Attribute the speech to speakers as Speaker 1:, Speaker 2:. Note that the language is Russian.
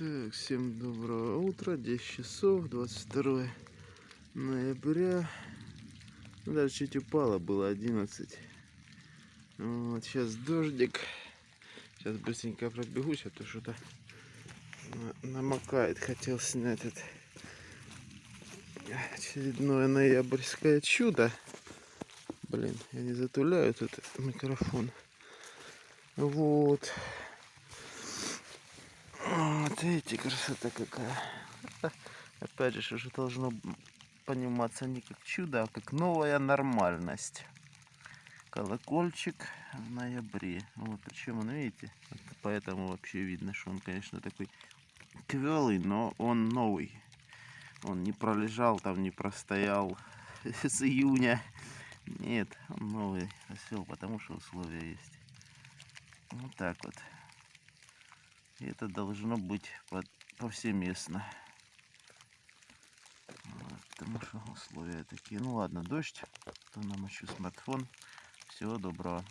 Speaker 1: Так, всем доброго утра, 10 часов, 22 ноября. Ну, Даже чуть упало, было 11. Вот, сейчас дождик. Сейчас быстренько пробегусь, а то что-то на- намокает. Хотел снять это очередное ноябрьское чудо. Блин, я не затуляю тут микрофон. Вот. Вот видите, красота какая. Опять же, уже должно пониматься не как чудо, а как новая нормальность. Колокольчик в ноябре. Вот, причем он, видите, вот поэтому вообще видно, что он, конечно, такой квелый, но он новый. Он не пролежал там, не простоял с июня. Нет, он новый осел, потому что условия есть. Вот так вот. И это должно быть повсеместно. Вот, потому что условия такие. Ну ладно, дождь. То намочу смартфон. Всего доброго.